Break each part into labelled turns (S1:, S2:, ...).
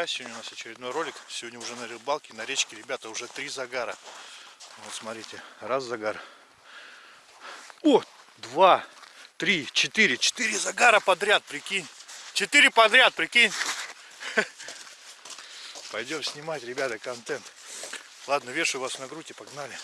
S1: Друзья! Сегодня у нас очередной ролик. Сегодня уже на рыбалке, на речке, ребята, уже три загара. Вот смотрите, раз загар. О, два, три, четыре. Четыре загара подряд, прикинь. Четыре подряд, прикинь. Пойдем снимать, ребята, контент. Ладно, вешаю вас на грудь и погнали.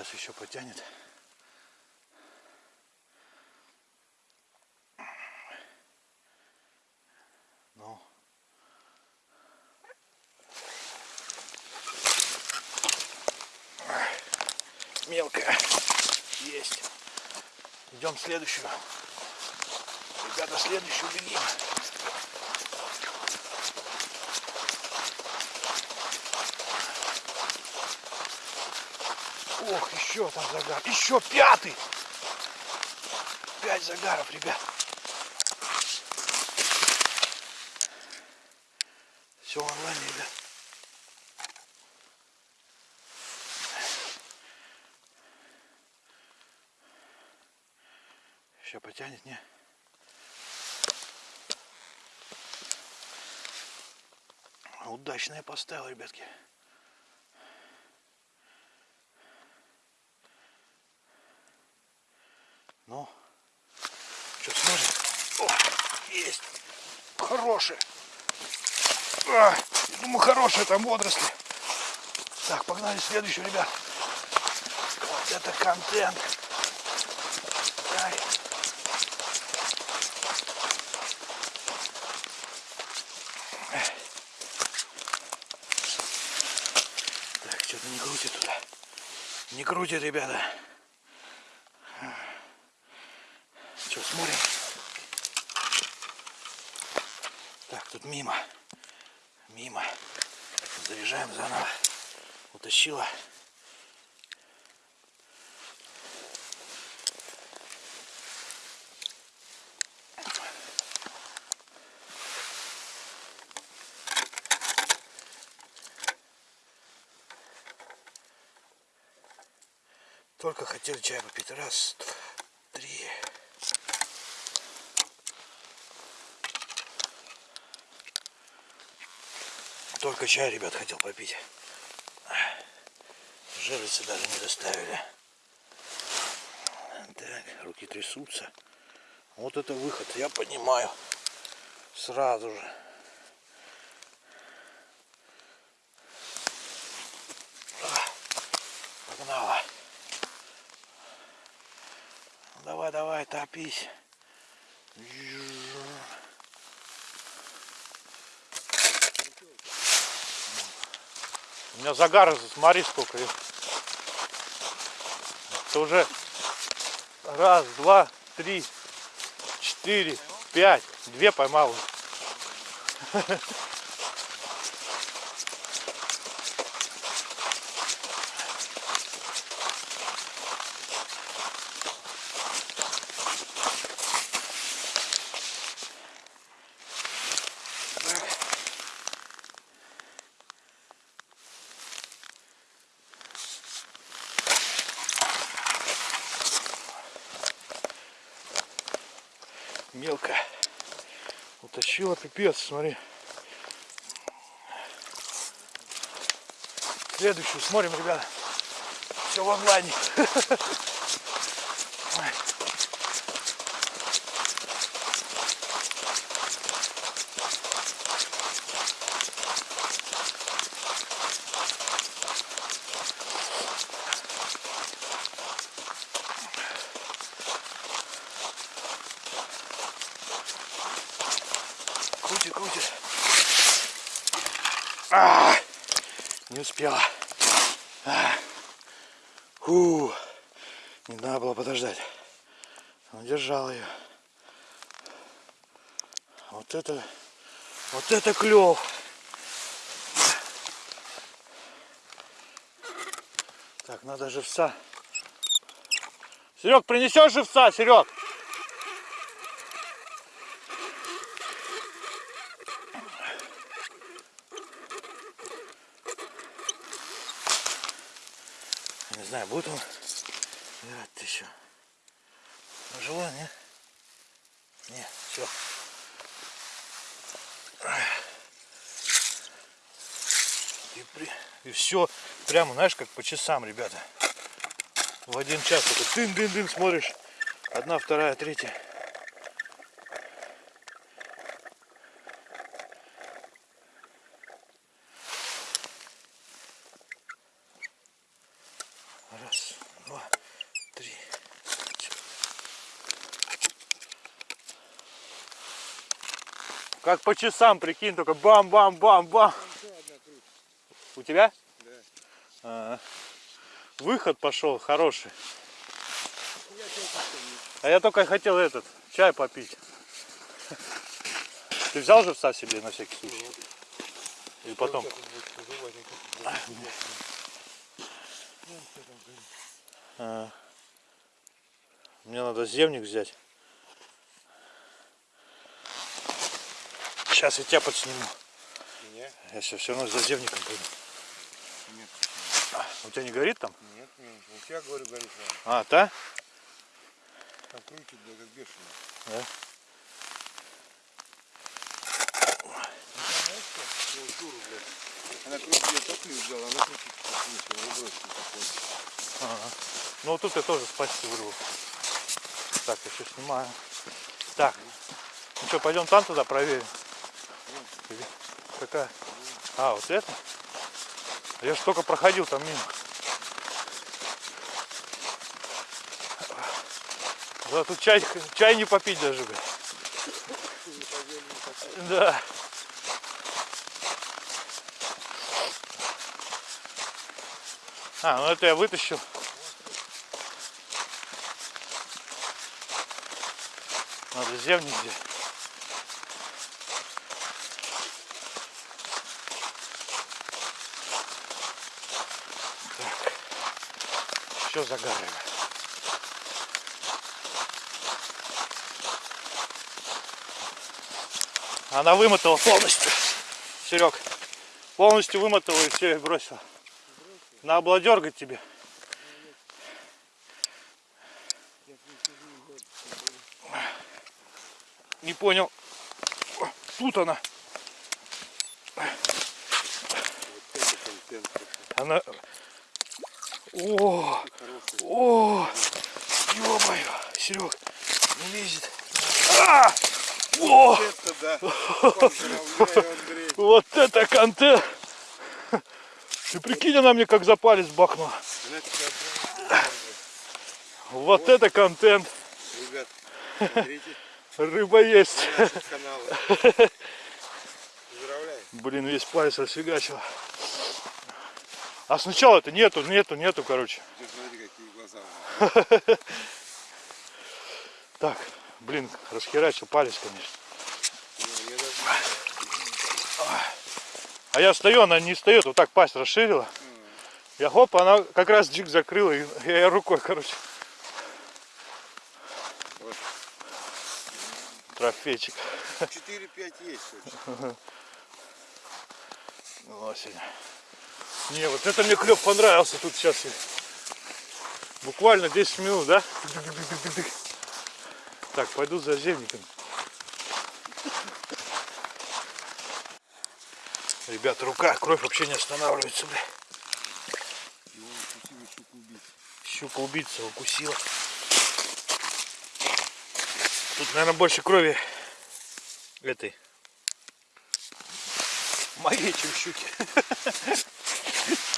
S1: Сейчас еще потянет. Ну. Мелкая. Есть. Идем следующую. Ребята, следующую бегим. Ох, еще там загар. Еще пятый. Пять загаров, ребят. Все онлайн, ребят. Сейчас потянет, не? Удачно я поставил, ребятки. Ну, что смотрим? О, есть. Хорошие. А, думаю, хорошие там водоросли. Так, погнали следующую, ребят. Вот это контент. Так, что-то не крутит туда. Не крутит, ребята. Что, смотрим? Так, тут мимо. Мимо. Заряжаем заново. Утащила. Только хотели чай попить. Раз, два, три. Только чай, ребят, хотел попить. Жерлицы даже не доставили. Так, руки трясутся. Вот это выход, я понимаю. Сразу же. Погнала. Давай, давай, топись. У меня загар, смотри сколько. Это уже раз, два, три, четыре, пять. Две поймал. мелко утащила пипец смотри. Следующую смотрим ребята. Все в онлайне клев. Так, надо живца. Серег, принесешь живца, Серег? Не знаю, будет он играть еще. Тяжело, нет? Не, все. И, все, прямо, знаешь, как по часам, ребята. В один час только дын-дын-дын смотришь. Одна, вторая, третья. Раз, два, три. Как по часам, прикинь, только бам-бам-бам-бам. Тебя?
S2: Да.
S1: А, выход пошел хороший. А я только хотел этот, чай попить. Ты взял живца себе на всякий случай? Или потом? А. Мне надо земник взять. Сейчас я тебя подсниму.
S2: Меня?
S1: Я сейчас все равно за земником пойду. У тебя не горит там?
S2: Нет, нет. У тебя, говорю, горит.
S1: А, та?
S2: Там крутит, да, как бешеный.
S1: Да.
S2: Ну? Ну. Она крутит, я взяла, она крутит, как ничего, такой.
S1: Ага. Ну вот тут я тоже спасти вырву. Так, еще снимаю. Так. Ну что, пойдем там туда проверим. Или Какая? А, вот это? Я ж только проходил там мимо. Да, тут чай, чай не попить даже, блядь. Да. А, ну это я вытащил. Надо земник взять. Все загадываем. Она вымотала полностью. Серег. Полностью вымотала и все, и бросила. Надо было дергать тебе. Не понял. Тут она. Она... О, о, ё-моё, Серег, не лезет. А! О,
S2: Это да. Поздравляю, Андрей.
S1: вот это контент. Ты прикинь, она мне как за палец бахнула. Вот это контент.
S2: Ребят, смотрите
S1: Рыба есть. Блин, весь палец расфигачил. А сначала это нету, нету, нету, короче.
S2: Смотри, нее.
S1: Так, блин, расхерачил палец, конечно. А я стою, она не встает, вот так пасть расширила. Я хоп, она как раз джик закрыла, и я рукой, короче.
S2: Вот.
S1: Трофейчик.
S2: 4-5 есть вообще.
S1: Ну, сегодня. Не, вот это мне клев понравился тут сейчас. Буквально 10 минут, да? Так, пойду за земником. Ребята, рука, кровь вообще не останавливается, бля. Щука убийца укусила. Тут, наверное, больше крови этой. Моей, чем щуки.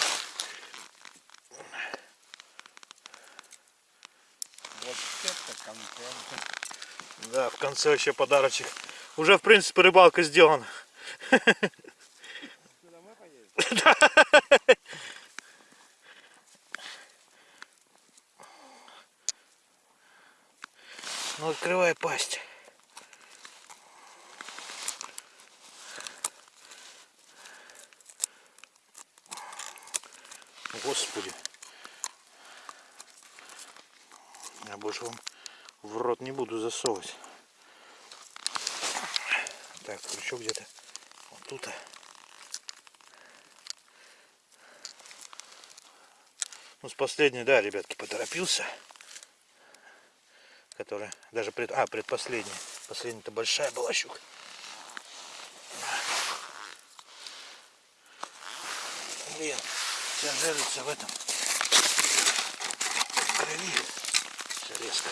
S2: Вот это контент.
S1: Да, в конце вообще подарочек. Уже, в принципе, рыбалка сделана. Ну, открывай пасть. Господи. Я больше вам в рот не буду засовывать. Так, крючок где-то вот тут. Ну, с последней, да, ребятки, поторопился. Которая даже пред... А, предпоследняя. Последняя-то большая была щука. Блин, вся жерлица в этом. В крови. Все резко.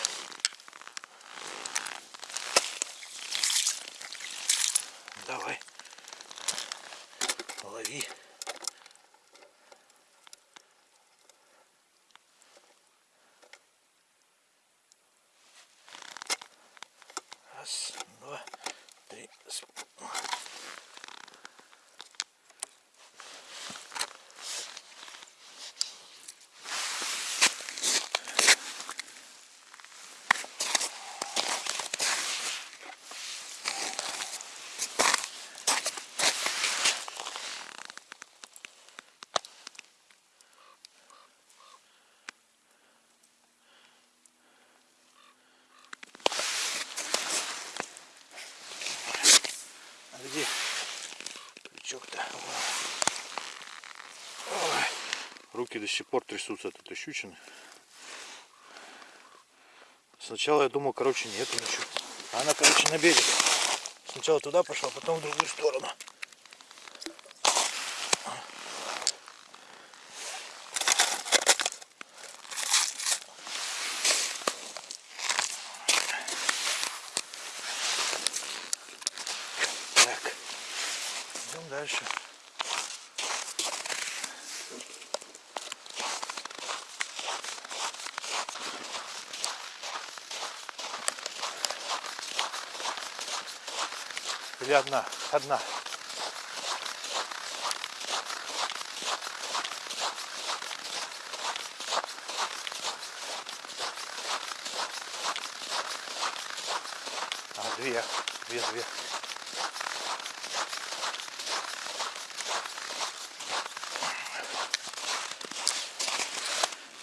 S1: Давай. Лови. Раз, два, три. с- А где крючок-то? Ой. Руки до сих пор трясутся от этой щучины. Сначала я думал, короче, нету ничего. А она, короче, на берег. Сначала туда пошла, потом в другую сторону. Или одна? Одна. А, две. Две, две.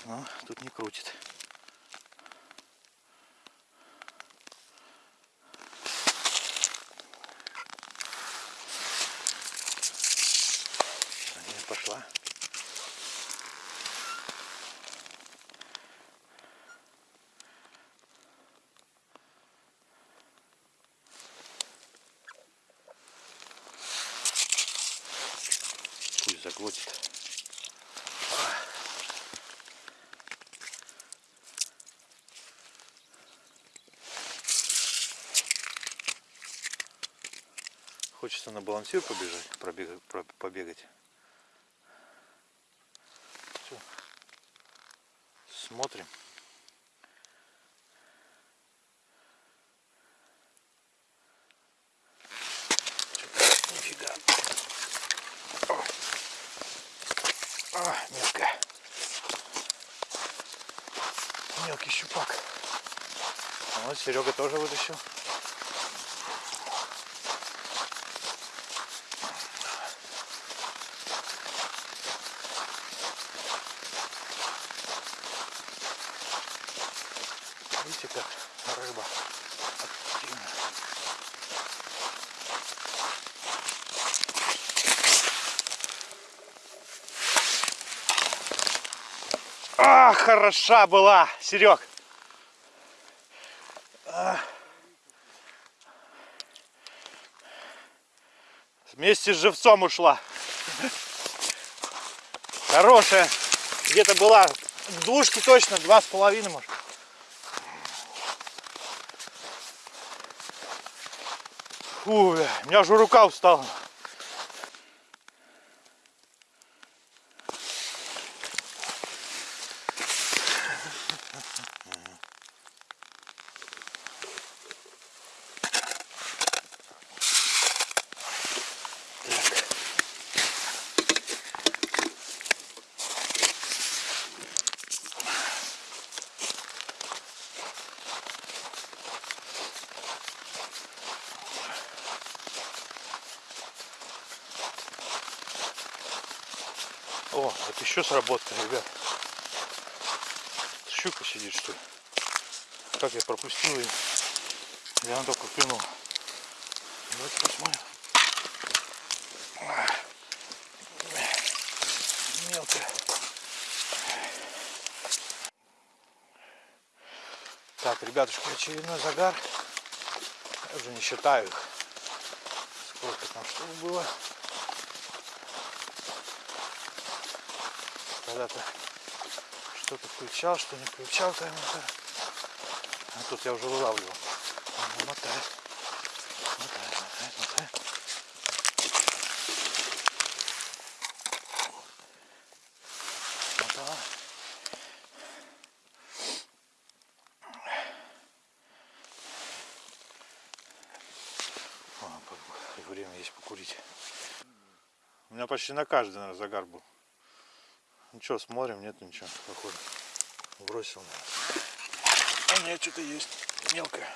S1: Но тут не крутит. Не пошла. Пусть заглотит. Хочется на балансир побежать, пробегать, про- побегать. Всё. Смотрим. Нифига. А. Мелкий щупак. А Вот Серега тоже вытащил. Видите, как рыба активна. Хороша была, Серег. А. Вместе с живцом ушла. Хорошая. Где-то была в двушке точно, два с половиной, может. Фу, у меня уже рука устала. отработка, ребят. Щука сидит, что ли? Как я пропустил ее? Я она только клюнула. Давайте посмотрим. Мелкая. Так, ребятушки, очередной загар. Я уже не считаю их. Сколько там штук было. Когда-то что-то включал, что не включал таймер. А тут я уже вылавливал. Ага, мотает. Мотает, мотает, мотает. Мотала. И время есть покурить. У меня почти на каждый, наверное, загар был. Что, смотрим, нет ничего, походу. Бросил. А нет, что-то есть. Мелкое.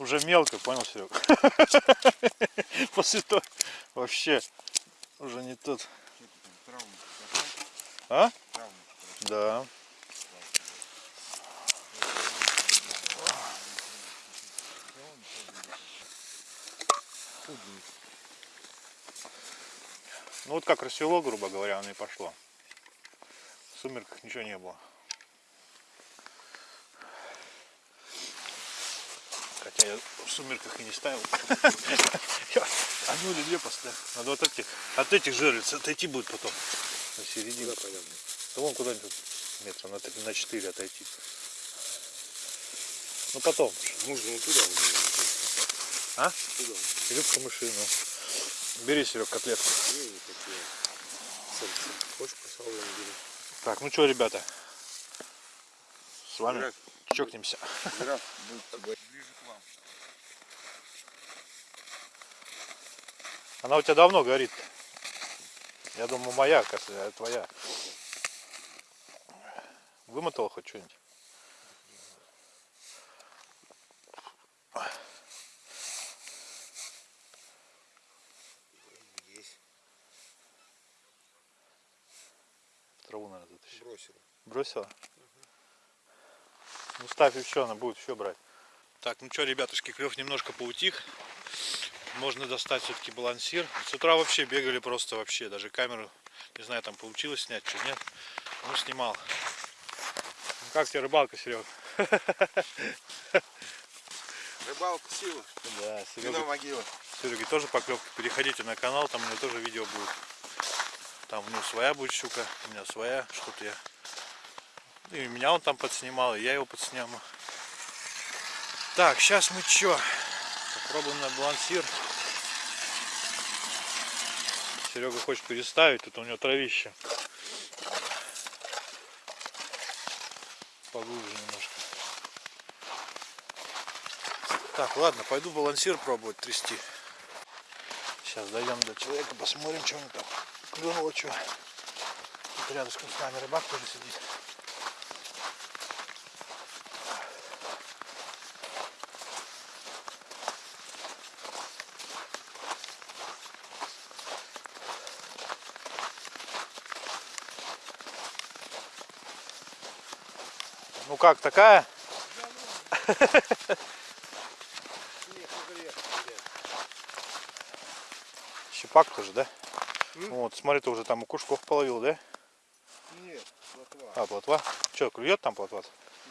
S1: Уже мелко, понял, Серег? После того вообще уже не тот. А? Да. Ну вот как рассвело, грубо говоря, оно и пошло. В сумерках ничего не было. Хотя я в сумерках и не ставил. Я одну или две поставил. Надо вот этих, от этих жерлиц отойти будет потом. На середину. Да вон куда-нибудь метра на, три- на 4 отойти. Ну потом.
S2: Можно вот туда.
S1: А?
S2: Туда.
S1: Или в камыши, ну. Бери, Серег, котлетку. Так, ну что, ребята, с вами
S2: Жираф.
S1: чокнемся.
S2: Вам.
S1: Она у тебя давно горит. Я думаю, моя, оказывается, а твоя. Вымотала хоть что-нибудь?
S2: Есть.
S1: Траву, наверное, затащил.
S2: Бросил.
S1: Бросила? Ну ставь еще, она будет еще брать. Так, ну что, ребятушки, клев немножко поутих. Можно достать все-таки балансир. С утра вообще бегали просто вообще. Даже камеру, не знаю, там получилось снять, что нет. Ну, снимал. Ну, как тебе рыбалка, Серег?
S2: Рыбалка сила.
S1: Да,
S2: Вино могила.
S1: Сереги тоже поклевки. Переходите на канал, там у меня тоже видео будет. Там у него своя будет щука, у меня своя, что-то я. Ну, И меня он там подснимал, и я его подсниму. Так, сейчас мы что? Попробуем на балансир. Серега хочет переставить, тут у него травище. Поглубже немножко. Так, ладно, пойду балансир пробовать трясти. Сейчас дойдем до человека, посмотрим, что него там клюнуло, что. Тут рядышком с нами рыбак тоже сидит. Ну как, такая? Щепак тоже, да?
S2: М?
S1: Вот, смотри, ты уже там у кушков половил, да?
S2: Нет, плотва.
S1: А, плотва? Что, клюет там плотва?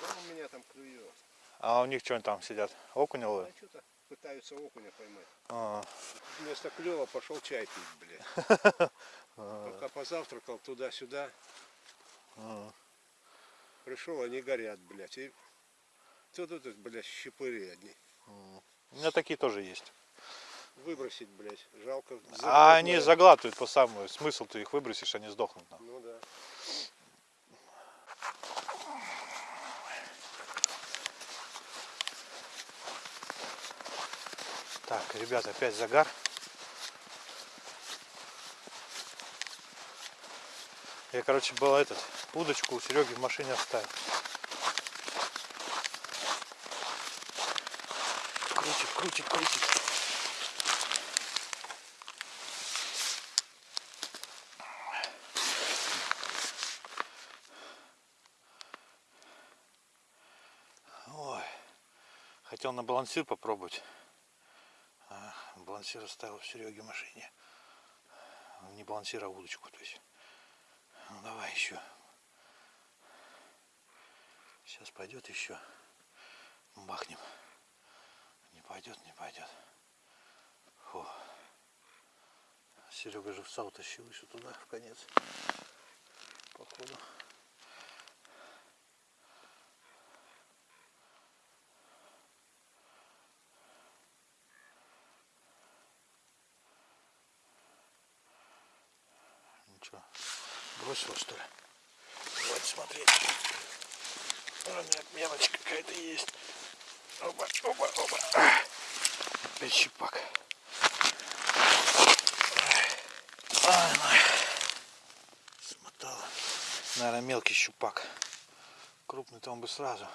S2: Да у меня там клюет.
S1: А у них что они там сидят? Окуня
S2: А
S1: ловят?
S2: что-то пытаются окуня поймать.
S1: А,
S2: Вместо клева пошел чай пить, блядь. Пока позавтракал туда-сюда,
S1: а.
S2: пришел, они горят, блядь. И тут, тут, блядь, щепыри одни.
S1: У меня такие тоже есть.
S2: Выбросить, блядь, жалко.
S1: А они заглатывают по самому. Смысл ты их выбросишь, они сдохнут.
S2: Ну да.
S1: Так, ребята, опять загар. Я, короче, был этот, удочку у Сереги в машине оставил. Крутит, крутит, крутит. Ой, хотел на балансир попробовать. А, балансир оставил в Сереге в машине. не балансировал удочку. То есть. Ну давай еще. Сейчас пойдет еще. Бахнем. Не пойдет, не пойдет. Фу. Серега живца утащил еще туда, в конец. Походу. Ничего. Бросил что ли? Давайте смотреть. А, нет, мелочь какая-то есть. Оба, оба, оба. Опять щипак. Смотала. Наверное, мелкий щупак. Крупный-то он бы сразу.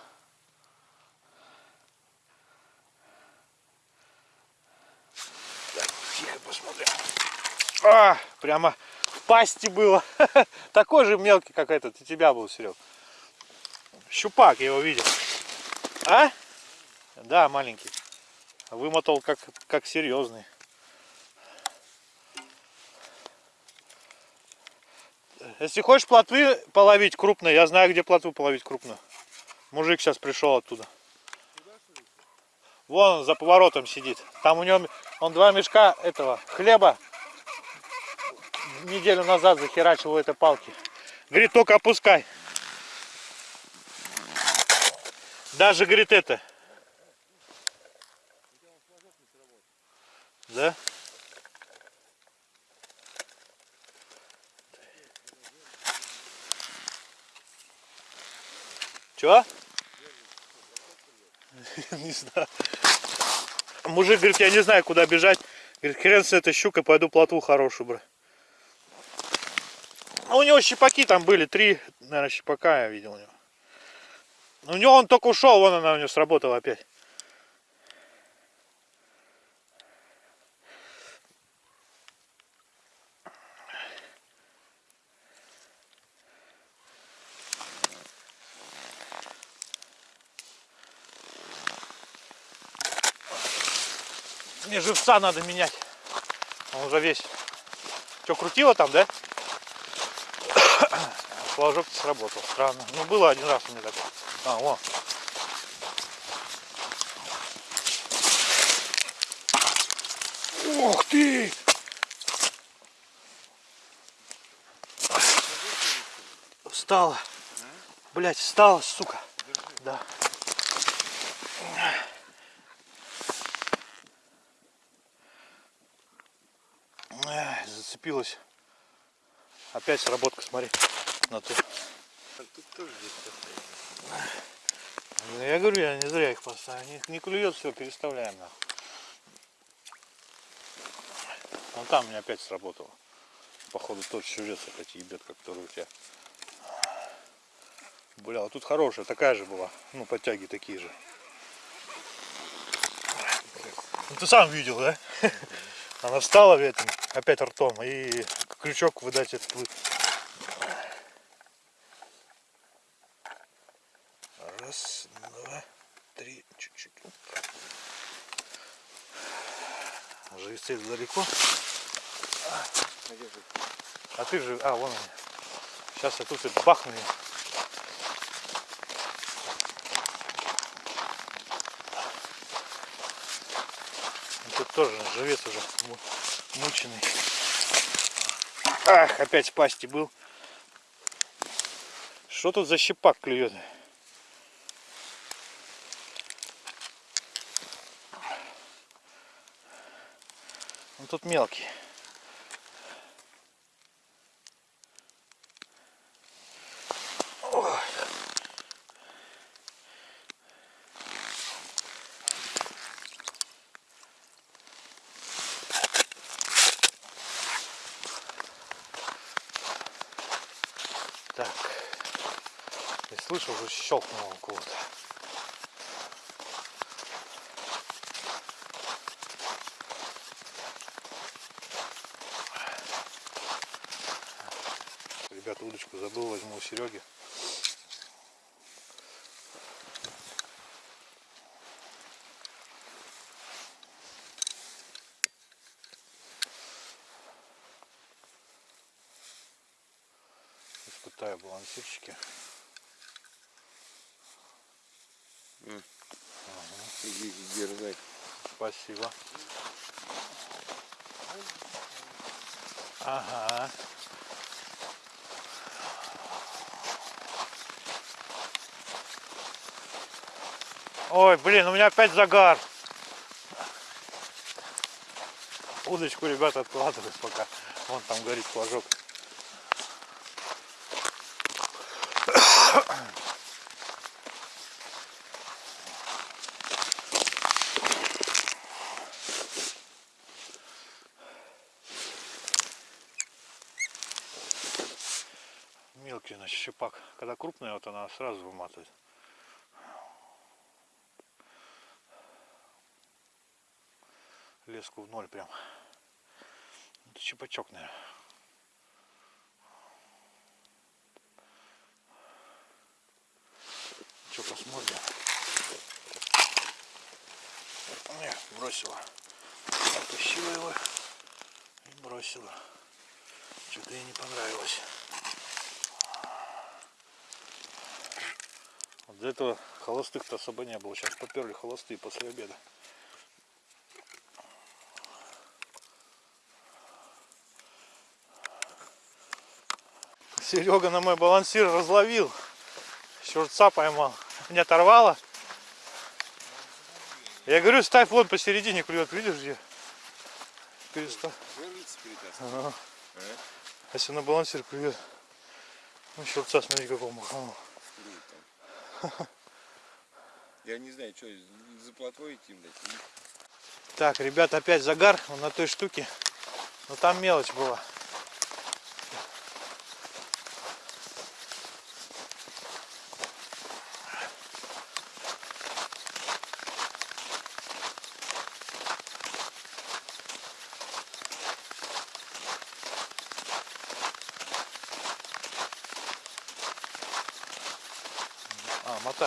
S1: Так, тихо посмотрим. А, прямо пасти было. Такой же мелкий, как этот. У тебя был, Серег. Щупак, я его видел. А? Да, маленький. Вымотал как, как серьезный. Если хочешь плотвы половить крупные, я знаю, где плотву половить крупную. Мужик сейчас пришел оттуда. Вон он за поворотом сидит. Там у него он два мешка этого хлеба неделю назад захерачил у этой палки. Говорит, только опускай. Даже, говорит, это. Да? Чего? Не знаю. Мужик говорит, я не знаю, куда бежать. Говорит, хрен с этой щукой, пойду плотву хорошую брать. А у него щипаки там были, три, наверное, щипака я видел у него. У него он только ушел, вон она у него сработала опять. Мне живца надо менять. Он уже весь. Что, крутило там, да? Флажок сработал. Странно. Ну, было один раз у меня такое. А, вон. Ух ты! Встала. Блять, встала, сука. Да. Эх, Зацепилась. Опять сработка, смотри. На ту.
S2: Тут тоже здесь постоянно.
S1: Ну, Я говорю, я не зря их поставил. Не, не клюет, все, переставляем нахуй. Вон там у меня опять сработало. Походу тот живец опять ебет, как который у тебя. Бля, вот тут хорошая, такая же была. Ну, подтяги такие же. Ну, ты сам видел, да? Она встала в этом, опять ртом, и крючок выдать этот вы- Раз, два, три, чуть-чуть. Оп.
S2: Надежда.
S1: А ты же, а, вон они. Сейчас я тут и бахну. Ну, Тут тоже живец уже му- мученый. Ах, опять в пасти был. Что тут за щепак клюет? Тут мелкий. Ой. Так. Я слышу, уже щелкнуло кого-то. Удочку забыл, возьму у Сереги. Золотая балансирчики.
S2: Иди дерзай.
S1: Спасибо. Ага. Ой, блин, у меня опять загар. Удочку, ребята, откладываю пока. Вон там горит флажок. Мелкий, значит, щепак. Когда крупная, вот она сразу выматывает. Леску в ноль прям. Это щепачок, наверное. Что, посмотрим? Не, бросила. Оттащила его и бросила. Что-то ей не понравилось. Вот до этого холостых-то особо не было. Сейчас поперли холостые после обеда. Серега на мой балансир разловил. Щурца поймал. Не оторвало. Я говорю, ставь вон посередине клюет, видишь где? Перестав. Ага. Если на балансир клюет. Ну, щурца, смотри, какого маханул.
S2: Я не знаю, что, за плотвой идти, блядь?
S1: Так, ребят, опять загар на той штуке. Но там мелочь была.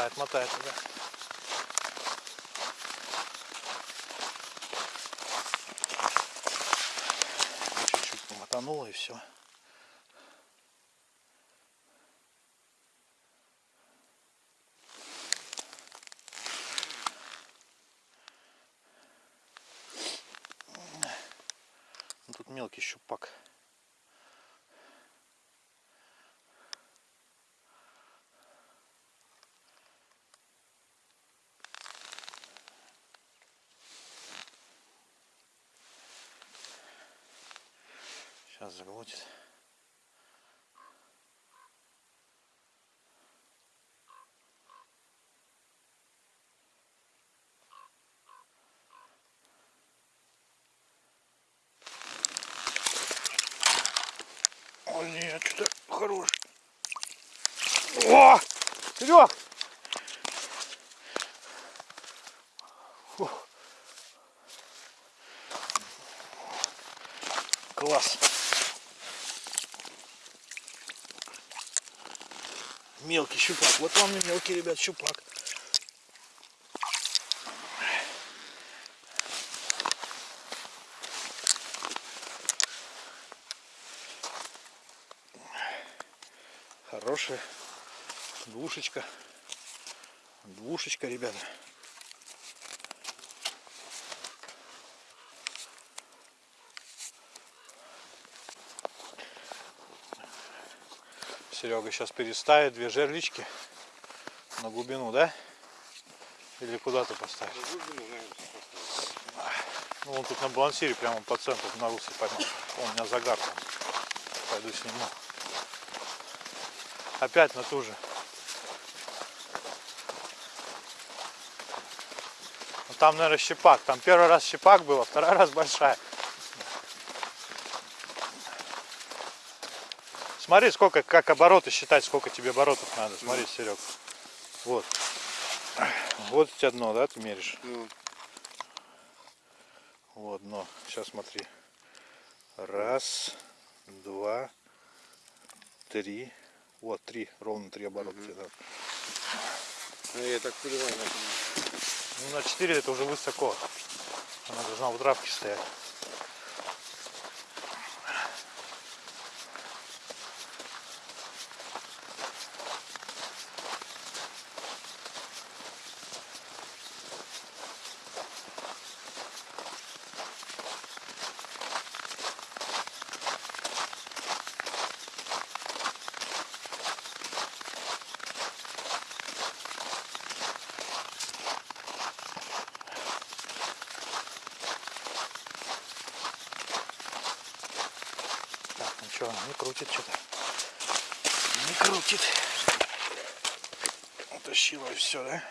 S1: А, мотает, мотает, да. Чуть-чуть мотануло и все. Ну, Тут мелкий щупак. Сейчас заглотит. О, нет, что-то хорош. О! Серег! Класс. Мелкий щупак. Вот вам и мелкий, ребят, щупак. Хорошая двушечка. Двушечка, ребята. Серега сейчас переставит две жерлички на глубину, да? Или куда ты поставишь?
S2: Да глубину, наверное, поставить.
S1: Ну, он тут на балансире прямо по центру на русле поймал. У меня загар там. Пойду сниму. Опять на ту же. Ну, там, наверное, щепак. Там первый раз щепак был, а второй раз большая. Смотри, сколько, как обороты считать, сколько тебе оборотов надо. Смотри, Серег. Вот. Вот у тебя дно, да, ты меришь?
S2: Ну,
S1: Вот дно. Сейчас смотри. Раз, два, три. Вот, три. Ровно три оборота. тебе надо.
S2: ну, я так понимаю.
S1: Ну, на 4 это уже высоко. Она должна в травке стоять. Ничего, не крутит что-то. Не крутит. Утащила и все, да?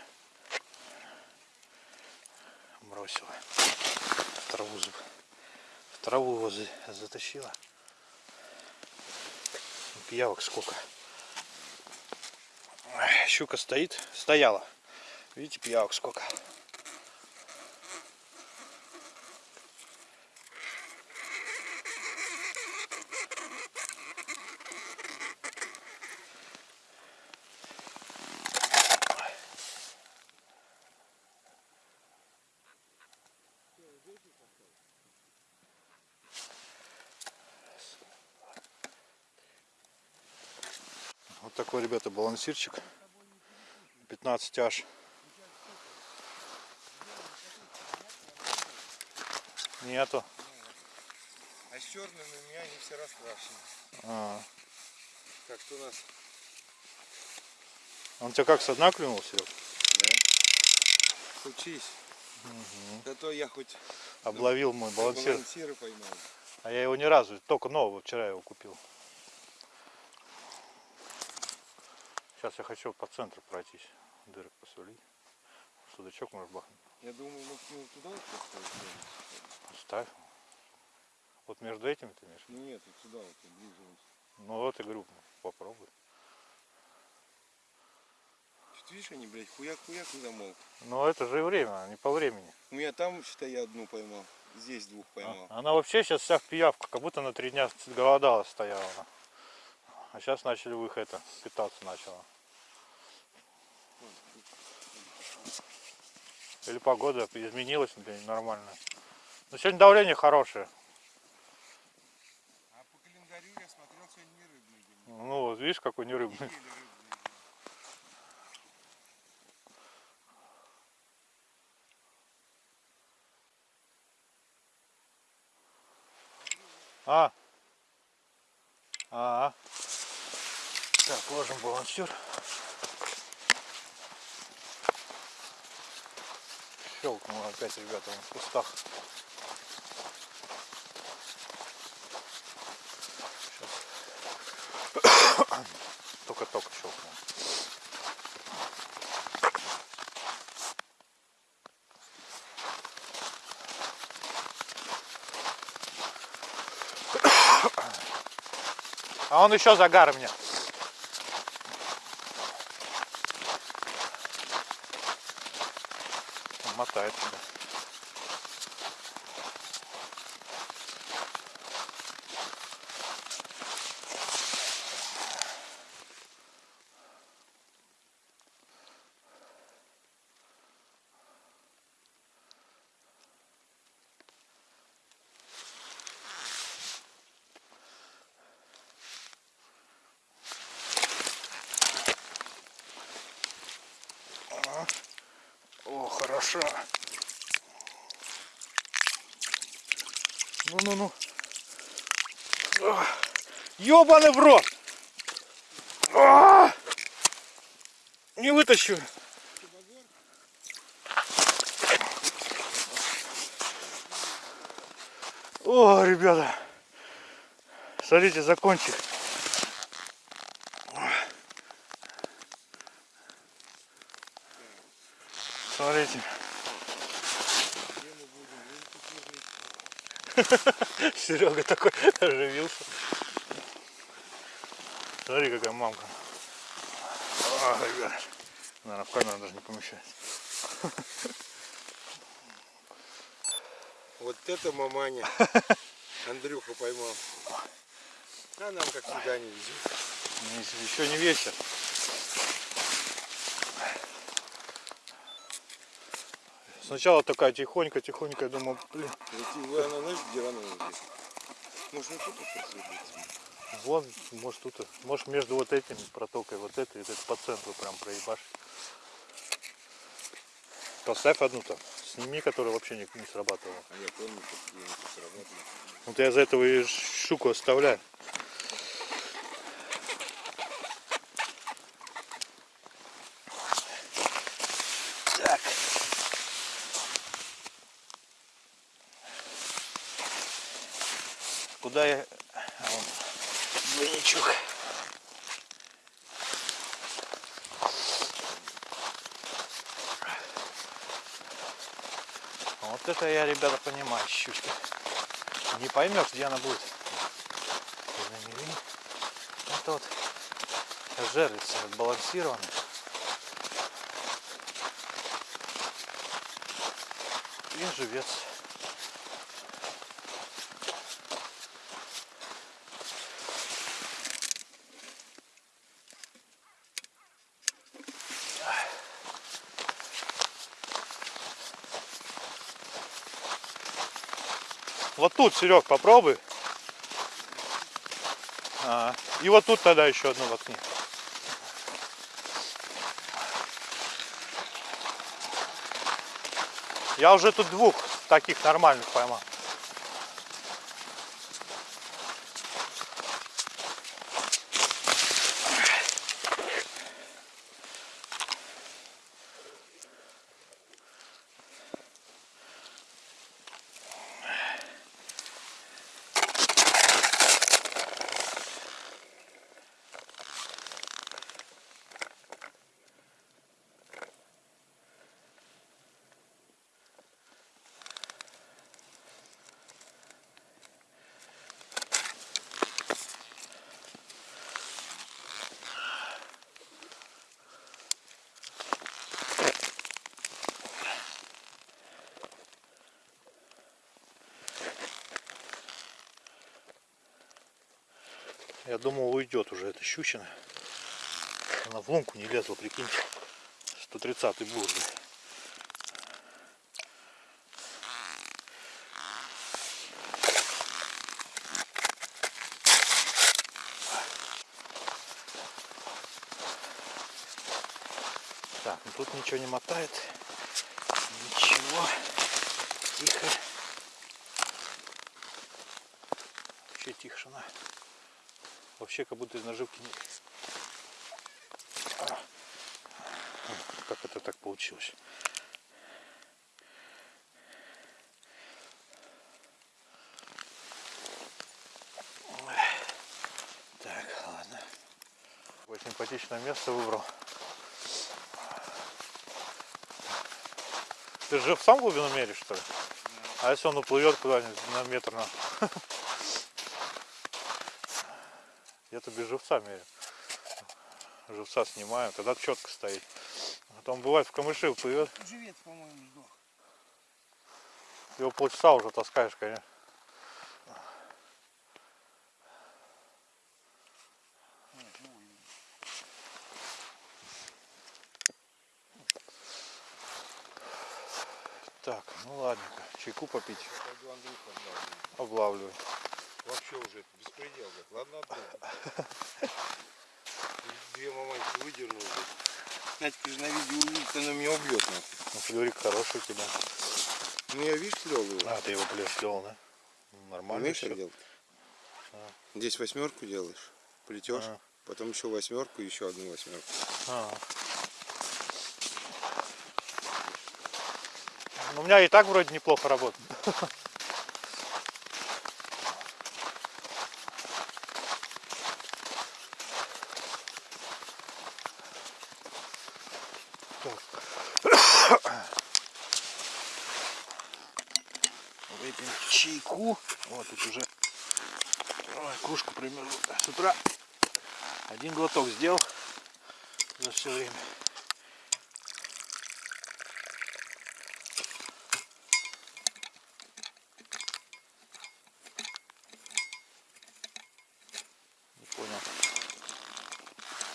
S1: Бросила. В траву, за- в траву его за- затащила. Пиявок сколько. Щука стоит, стояла. Видите, пиявок сколько. Вот такой, ребята, балансирчик. 15 аж. Нету.
S2: А с черными у меня они все раскрашены.
S1: А,
S2: Так что у нас
S1: он тебя как, со дна клюнул, Серег?
S2: учись. Зато я хоть
S1: Обловил мой балансир.
S2: балансиры поймал.
S1: А я его ни разу, только нового, вчера его купил. Сейчас я хочу по центру пройтись. Дырок посулить. Судачок может бахнуть.
S2: Я думаю, к нему туда вот поставить.
S1: Ставь. Вот между этими ты имеешь?
S2: Ну нет, вот сюда вот вот.
S1: Ну вот, я говорю, попробуй.
S2: Чуть видишь, они, блядь, хуяк-хуяк не замолк.
S1: Но это же и время, а не по времени.
S2: У меня там, считай, я одну поймал. Здесь двух поймал.
S1: А- Она вообще сейчас вся в пиявку, как будто на три дня голодала стояла. А сейчас начали в их это, питаться начала. Или погода изменилась блин, нормально. Но сегодня давление хорошее.
S2: А по календарю я смотрел, сегодня не рыбный день.
S1: Ну вот видишь, какой.
S2: Еле рыбный день.
S1: А. А. Так, ложим балансир. Щелкнул опять, ребята, в кустах. Щас. Только-только щелкнул. А он еще загар мне. Он мотает тебя. О, хорошо. Ну-ну-ну. Ёбаный в рот! А! Не вытащу. О, ребята. Смотрите, закончик. Смотрите. Серега такой оживился. Смотри, какая мамка. А, ребят. Наверное, в камеру даже не помещается.
S2: Вот это маманя. Андрюха поймал. А нам как всегда не везет.
S1: Еще не вечер. Сначала такая тихонько, тихонько, я думал, блин,
S2: она, знаешь, где здесь? Может, не тут посыпется?
S1: Вон, может тут, может между вот этими протокой, вот этой, вот этой по центру прям проебашь. Поставь одну там, сними, которая вообще не, не срабатывала.
S2: А я помню, я это сработало.
S1: Вот я из-за этого и штуку оставляю. Так. Куда я... а, вон. двойничок. Вот это я, ребята, понимаю, щучка. Не поймешь, где она будет. Это вот жерлица отбалансированная. И живец. Вот тут, Серег, попробуй. А, и вот тут тогда еще одну воткни. Я уже тут двух таких нормальных поймал. Я думал, уйдет уже эта щучина. Она в лунку не лезла, прикиньте. 130 был. Так, ну тут ничего не мотает. Ничего. Тихо. Вообще тишина. Вообще как будто из наживки нет. Как это так получилось? Так, ладно. Такое симпатичное место выбрал. Ты же в сам глубину меришь, что ли? А если он уплывет куда-нибудь на метр на... Я-то без живца меряю. Живца снимаю, тогда четко стоит. А там бывает в камыши уплывет,
S2: Живец, по-моему, сдох.
S1: его полчаса уже таскаешь, конечно. Так, ну ладненько, чайку попить, облавливаю.
S2: Вообще уже это беспредел, блядь. Ладно, одну. Две мамайки выдернул. Надька же на видео увидит, она меня убьет.
S1: Ну, флюрик хороший у тебя.
S2: Ну я, видишь, лёг его.
S1: А, ты его плел, да? Ну, Нормально
S2: Умеешь так делать?
S1: А.
S2: Здесь восьмерку делаешь, плетешь,
S1: А.
S2: потом еще восьмерку, еще одну восьмерку.
S1: А. Ну, у меня и так вроде неплохо работает. Выпьем чайку. Вот тут уже Ой, кружку примерно с утра. Один глоток сделал за все время. Не понял.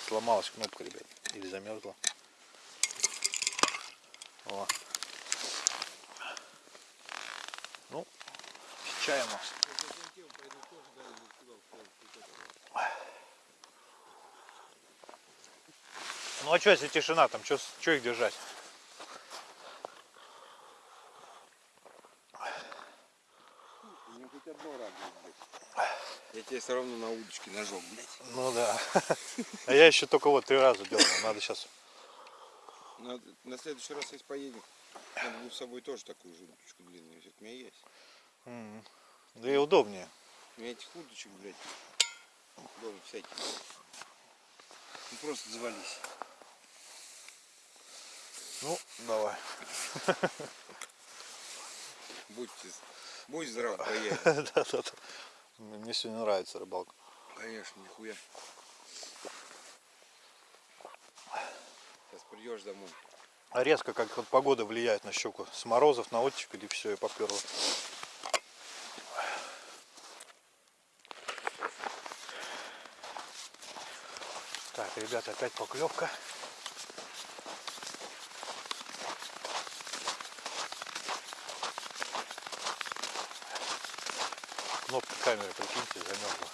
S1: Сломалась кнопка, ребят. Или замерзла. О. Ну, с чаем у нас. Ну а что, если тишина, там что их держать?
S2: Мне хоть одно радует. Я тебе все равно на удочке ножом, блядь.
S1: Ну да. А я еще только вот три раза делал. Надо сейчас.
S2: Надо, на следующий раз, если поедем, надо будет с собой тоже такую же удочку длинную взять. У меня есть.
S1: Да и удобнее.
S2: У меня этих удочек, блядь, Дома всякие. Ну просто завались.
S1: Ну, давай.
S2: Будьте, будь здрав, поедем.
S1: Да, да, да. Мне сегодня нравится рыбалка.
S2: Конечно, нихуя. Сейчас придешь домой.
S1: А резко, как вот погода влияет на щеку. С морозов на оттепель и все, и поперло. Так, ребята, опять поклевка. Кнопка камеры, прикиньте, замерзла.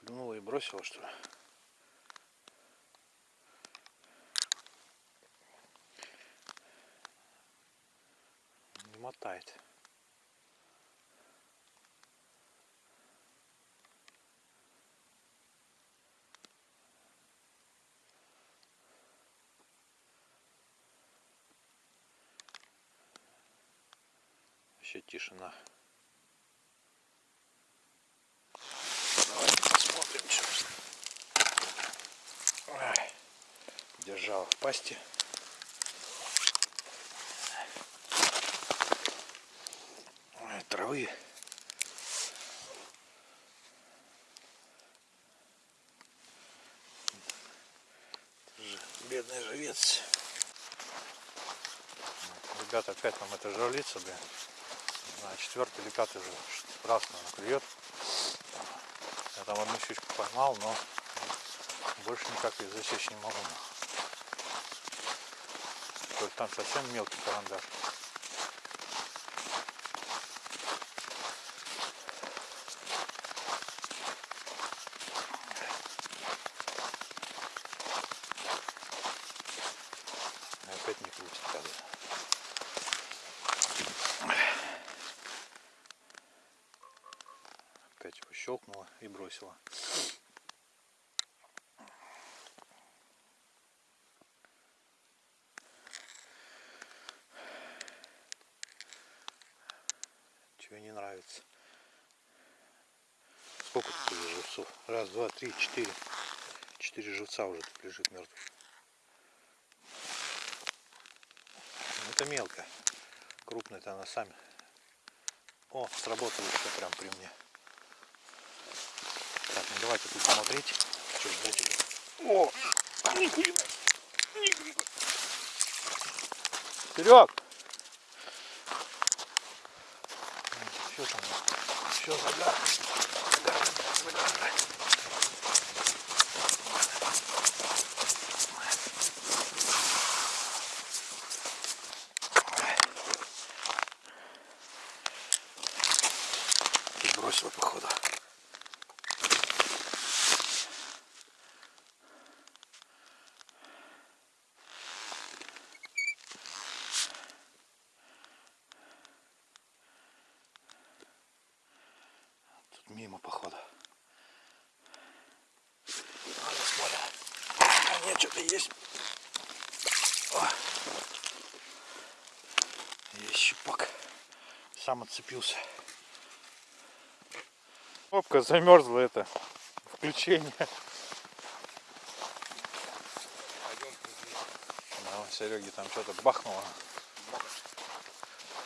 S1: Клюнула и бросила, что ли? Не мотает. Вообще тишина. Давайте посмотрим, что Ай, Держала в пасти. Травы. Бедный живец. Ребята, опять нам это жерлица, блин. Знаю, четвертый или пятый уже раз, наверное, клюет. Я там одну щучку поймал, но больше никак ее засечь не могу. Только там совсем мелкий карандаш. Опять не крутит кадр. Опять его щелкнула и бросила. Чего не нравится. Сколько тут уже живцов? Раз, два, три, четыре. Четыре живца уже тут лежит мертвых. Это мелко. Крупная-то она сами. О, сработала еще прям при мне. Так, ну давайте тут смотреть. Что ждать или- О! Нихуя! Нихуя! Серег! Что там? Все загар. Загар, загар. И бросила походу. Тут мимо походу. Надо смотря. А нет, что-то есть. О. Есть щупак. Сам отцепился. Кнопка замерзла это. Включение. Да, Сереги там что-то бахнуло.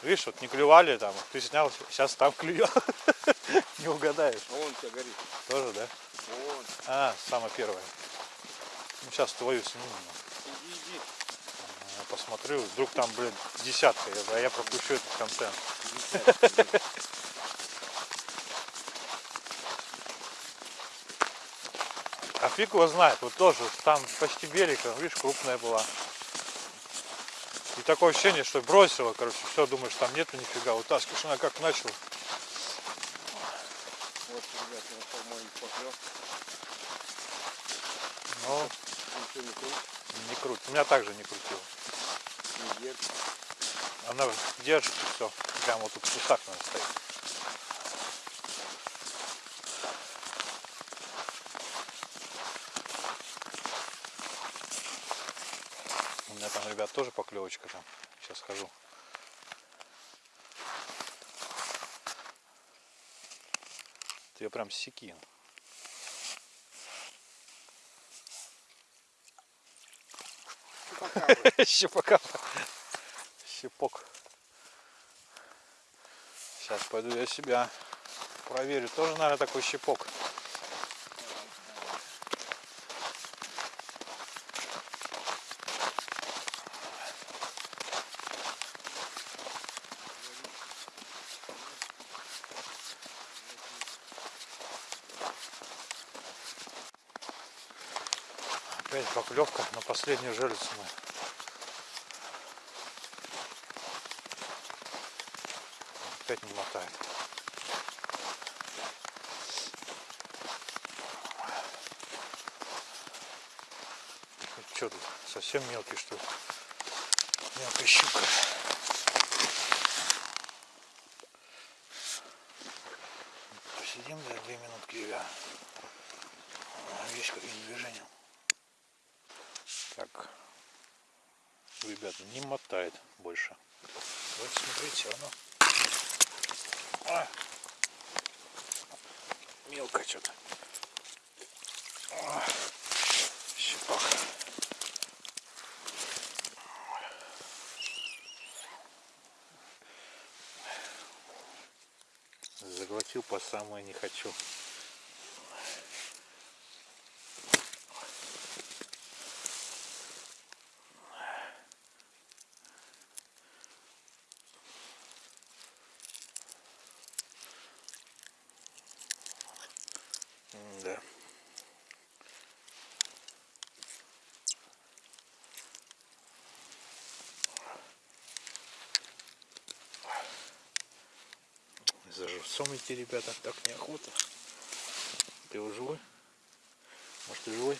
S1: Видишь, вот не клювали там, ты снял, сейчас там клюет. Не угадаешь.
S2: Вон у тебя горит.
S1: Тоже, да?
S2: Вон.
S1: А, самое первое. Ну, сейчас твою сниму.
S2: Иди, иди.
S1: Я посмотрю, вдруг там, блин, десятка, а я пропущу этот контент. А фиг его знает, вот тоже, там почти берег, а, видишь, крупная была. И такое ощущение, что бросила, короче, все, думаешь, там нету нифига, вытаскиваешь, она как начала.
S2: Вот, ребят, я по-моему поклёв.
S1: Но
S2: Ничего не крутит,
S1: не крут. У меня также не крутила.
S2: не
S1: она держит все. Прямо вот тут в кустах она стоит. У меня там, ребят, тоже поклевочка там. Сейчас хожу. Тебе прям секи. Щепака. Щепака. Щепок. Сейчас пойду я себя проверю. Тоже, наверное, такой щепок. Опять поклевка на последнюю жерлицу Опять не мотает. Что тут? Совсем мелкий что ли? Мелкая щука. Посидим, да, две минутки, ребят. Есть какие движения. Так. Ребят, не мотает больше. Смотреть все равно. А! Мелко что-то. А! Щепак. Заглотил по самое не хочу. Да. Живцом идти, ребята, так неохота. Ты его живой? Может, ты живой?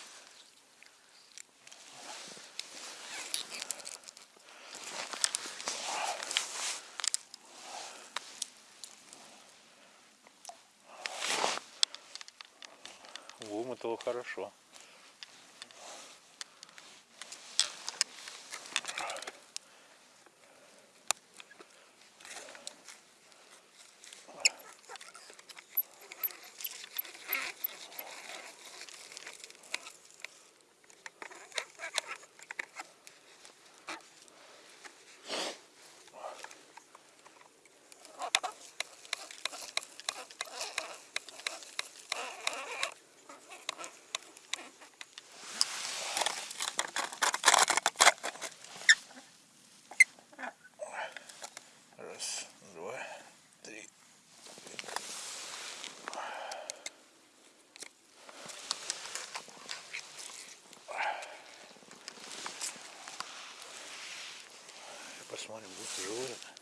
S1: Вымотало хорошо. Раз, два, три. Посмотрим, будет живой. это.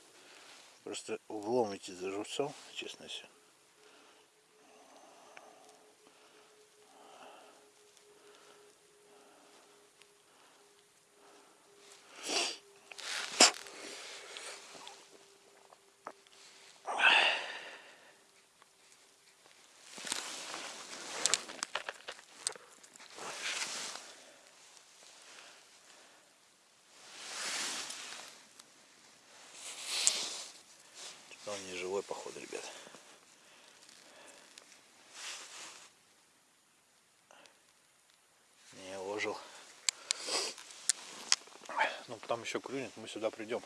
S1: Просто углом идти за живцом, честно все. Он не живой, походу, ребят. Не ожил. Ну, там еще клюнет, мы сюда придем.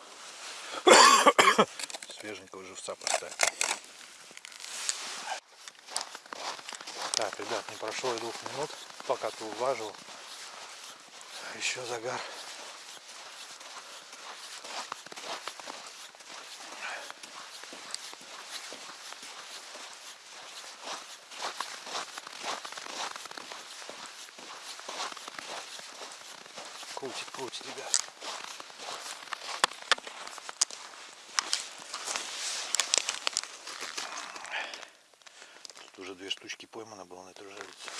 S1: Свеженького живца поставим. Так, ребят, не прошло и двух минут, пока ты уважил. Еще загар. Крутит, крутит, ребят. Тут уже две штучки поймано было на этой жерлице.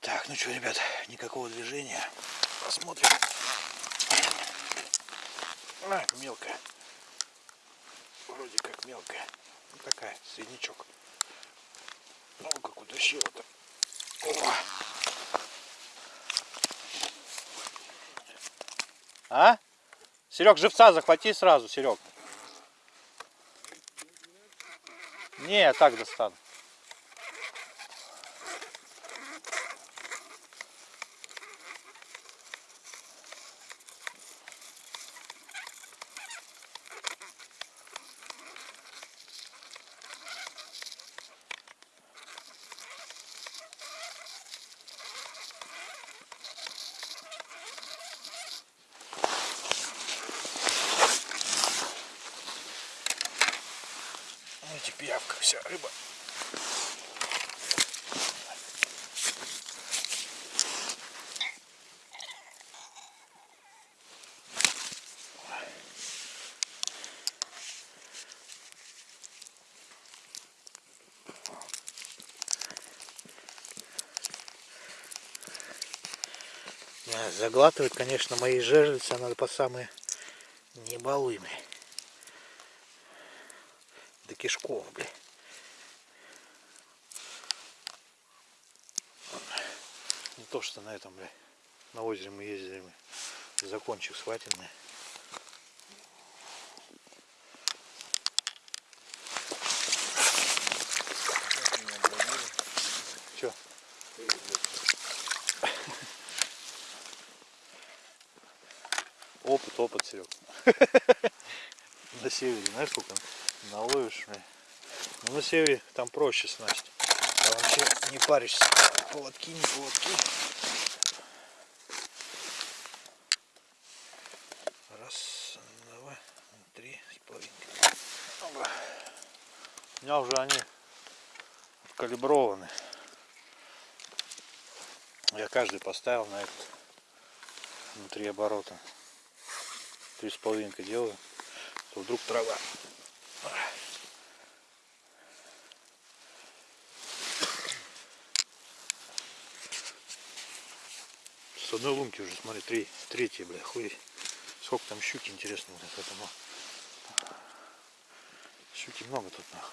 S1: Так, ну что, ребят, никакого движения. Посмотрим. А, мелкая. вроде как мелкая. Ну, такая, среднячок. Ну, как утащила-то. О! А? Серег, живца захвати сразу, Серег. Не, я так достану. Видите, пиявка, вся рыба. Не, Заглатывает, конечно, мои жерлицы, надо по самые не балуй, бля. До кишков, бля. Не то, что на этом, бля. На озере мы ездили, мы. Закончив схватенные. Че? Опыт, опыт, Серег. На севере, знаешь, сколько наловишь? бля? Севере там проще снасть. А вообще не паришься. Поводки, не поводки. Раз, два, три с половинкой. Опа. У меня уже они откалиброваны. Я каждый поставил на этот внутри оборота. Три с половинкой делаю, то вдруг трава. С одной лунки уже, смотри, три, третья, бля, хуй. Сколько там щуки, интересно, вот это, ну. Щуки много тут, нахуй.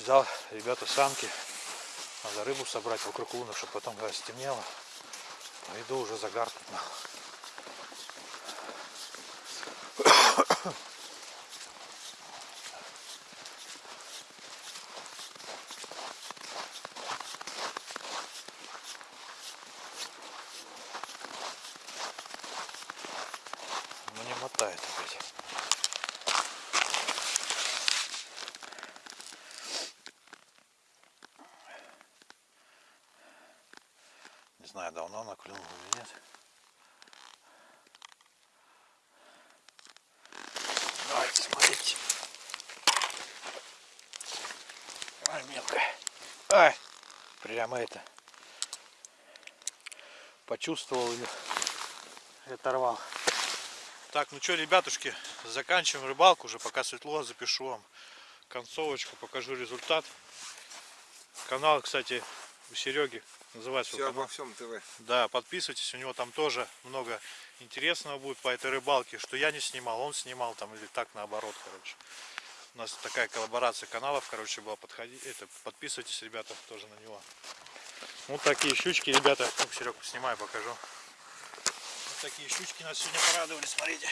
S1: Взял, ребята, санки. Надо рыбу собрать вокруг луны, чтобы потом, когда стемнело, пойду уже загар тут, нахуй. Ну не мотает опять. Не знаю, давно она клюнула или нет. Давайте смотрите. Ай, мелкая. Ай, прямо это. Почувствовал ее. И оторвал. Так, ну что, ребятушки, заканчиваем рыбалку уже, пока светло, запишу вам концовочку, покажу результат. Канал, кстати, у Сереги называется
S2: Все
S1: канал.
S2: обо всем ТВ.
S1: Да, подписывайтесь, у него там тоже много интересного будет по этой рыбалке, что я не снимал, он снимал там или так наоборот, короче. У нас такая коллаборация каналов, короче, была, подходи, это, подписывайтесь, ребята, тоже на него. Вот такие щучки, ребята, ну, Серег, снимаю, покажу. Вот такие щучки нас сегодня порадовали, смотрите.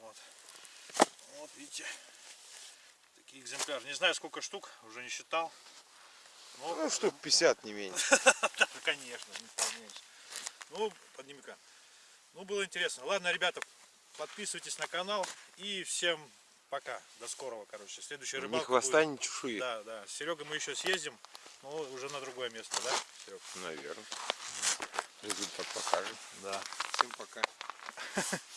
S1: Вот. Вот, видите, такие экземпляры. Не знаю, сколько штук, уже не считал. Но
S2: Ну, штук 50 не меньше.
S1: да, конечно, не вполнеешь. Ну, подними-ка. Ну, было интересно. Ладно, ребята, подписывайтесь на канал. И всем пока. До скорого, короче. Следующая
S2: Ни
S1: рыбалка
S2: хвоста,
S1: будет-
S2: ни чешуи.
S1: Да, да. С Серегой мы еще съездим. Но уже на другое место, да, Серег?
S2: Наверное. Результат покажет.
S1: Да.
S2: Всем пока.